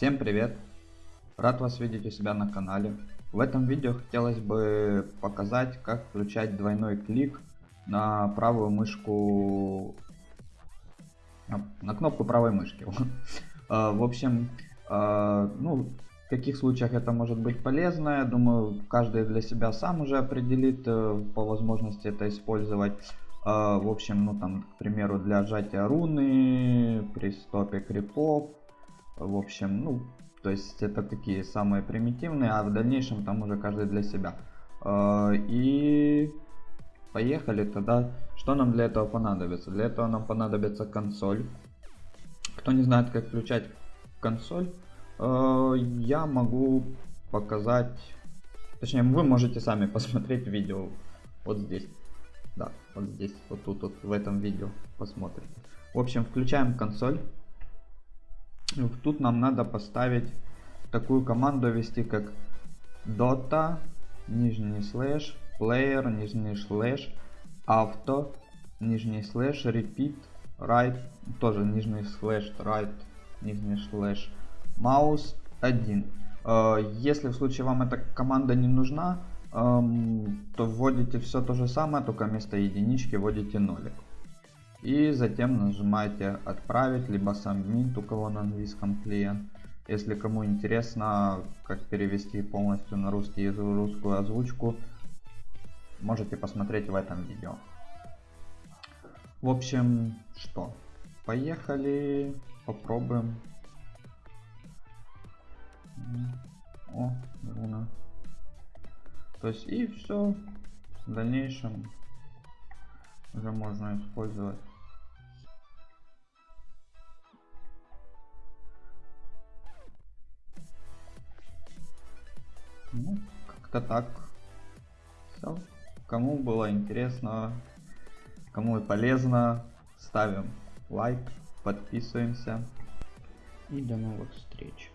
Всем привет! Рад вас видеть у себя на канале. В этом видео хотелось бы показать, как включать двойной клик на правую мышку, на кнопку правой мышки. А, в общем, а, ну, в каких случаях это может быть полезно, я думаю, каждый для себя сам уже определит э, по возможности это использовать. А, в общем, ну там, к примеру, для сжатия руны, при стопе крипов, в общем, ну, то есть это такие самые примитивные, а в дальнейшем там уже каждый для себя. А, и поехали тогда. Что нам для этого понадобится? Для этого нам понадобится консоль. Кто не знает, как включать консоль, а, я могу показать, точнее вы можете сами посмотреть видео вот здесь. Да, вот здесь, вот тут, вот в этом видео посмотрите. В общем, включаем консоль. Тут нам надо поставить такую команду ввести как dota, нижний слэш, player, нижний слэш, auto, нижний слэш, repeat, right, тоже нижний слэш, right, нижний слэш, mouse 1. Э, если в случае вам эта команда не нужна, эм, то вводите все то же самое, только вместо единички вводите нолик. И затем нажимаете отправить, либо submit, у кого на английском клиент. Если кому интересно, как перевести полностью на русский язык русскую озвучку, можете посмотреть в этом видео. В общем, что? Поехали, попробуем. О, руна. То есть и все. В дальнейшем уже можно использовать как-то так. Все. Кому было интересно, кому и полезно, ставим лайк, подписываемся. И до новых встреч.